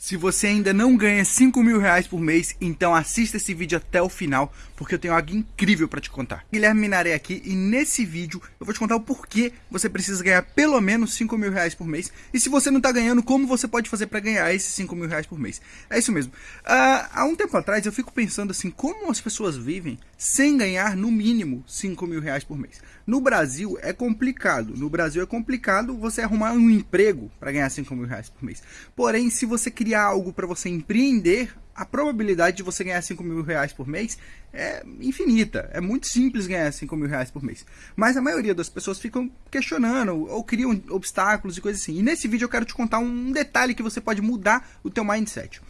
Se você ainda não ganha 5 mil reais por mês, então assista esse vídeo até o final, porque eu tenho algo incrível para te contar. Guilherme Minaré aqui e nesse vídeo eu vou te contar o porquê você precisa ganhar pelo menos 5 mil reais por mês. E se você não está ganhando, como você pode fazer para ganhar esses 5 mil reais por mês. É isso mesmo. Uh, há um tempo atrás eu fico pensando assim, como as pessoas vivem sem ganhar no mínimo 5 mil reais por mês. No Brasil é complicado. No Brasil é complicado você arrumar um emprego para ganhar 5 mil reais por mês. Porém, se você criar algo para você empreender, a probabilidade de você ganhar 5 mil reais por mês é infinita. É muito simples ganhar 5 mil reais por mês. Mas a maioria das pessoas ficam questionando ou criam obstáculos e coisas assim. E nesse vídeo eu quero te contar um detalhe que você pode mudar o teu mindset.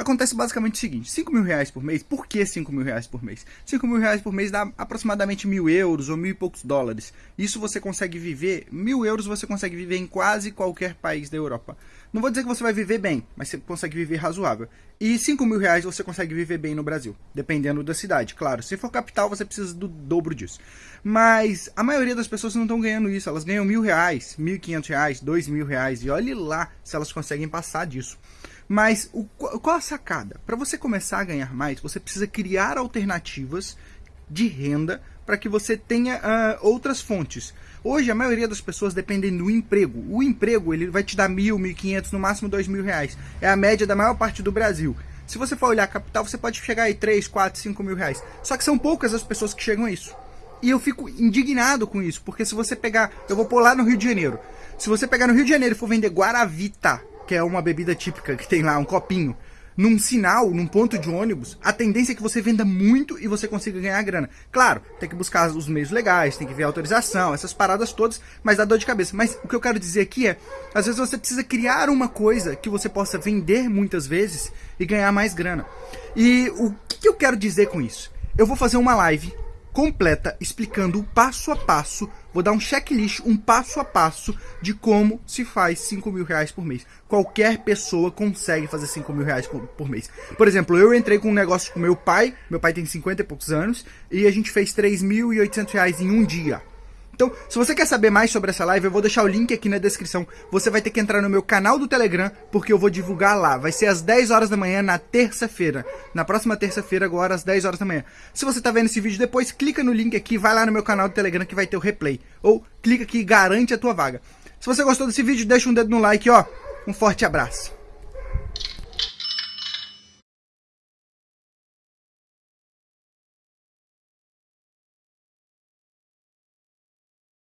Acontece basicamente o seguinte, 5 mil reais por mês, por que 5 mil reais por mês? 5 mil reais por mês dá aproximadamente mil euros ou mil e poucos dólares. Isso você consegue viver, mil euros você consegue viver em quase qualquer país da Europa. Não vou dizer que você vai viver bem, mas você consegue viver razoável. E 5 mil reais você consegue viver bem no Brasil, dependendo da cidade. Claro, se for capital você precisa do dobro disso. Mas a maioria das pessoas não estão ganhando isso, elas ganham mil reais, mil e quinhentos reais, dois mil reais, e olhe lá se elas conseguem passar disso. Mas o, qual a sacada? Para você começar a ganhar mais, você precisa criar alternativas de renda para que você tenha uh, outras fontes. Hoje a maioria das pessoas dependem do emprego. O emprego ele vai te dar mil, mil quinhentos, no máximo dois mil reais. É a média da maior parte do Brasil. Se você for olhar a capital, você pode chegar aí 3, 4, 5 mil reais. Só que são poucas as pessoas que chegam a isso. E eu fico indignado com isso, porque se você pegar, eu vou pôr lá no Rio de Janeiro. Se você pegar no Rio de Janeiro e for vender Guaravita que é uma bebida típica que tem lá, um copinho, num sinal, num ponto de ônibus, a tendência é que você venda muito e você consiga ganhar grana. Claro, tem que buscar os meios legais, tem que ver autorização, essas paradas todas, mas dá dor de cabeça. Mas o que eu quero dizer aqui é, às vezes você precisa criar uma coisa que você possa vender muitas vezes e ganhar mais grana. E o que eu quero dizer com isso? Eu vou fazer uma live completa explicando o passo a passo, vou dar um checklist, um passo a passo de como se faz 5 mil reais por mês. Qualquer pessoa consegue fazer 5 mil reais por, por, mês. Por exemplo, eu entrei com um negócio com meu pai, meu pai tem 50 e poucos anos, e a gente fez 3.800 reais em um dia. Então, se você quer saber mais sobre essa live, eu vou deixar o link aqui na descrição. Você vai ter que entrar no meu canal do Telegram, porque eu vou divulgar lá. Vai ser às 10 horas da manhã na terça-feira. Na próxima terça-feira, agora às 10 horas da manhã. Se você está vendo esse vídeo depois, clica no link aqui, vai lá no meu canal do Telegram que vai ter o replay. Ou clica aqui e garante a tua vaga. Se você gostou desse vídeo, deixa um dedo no like, ó. Um forte abraço.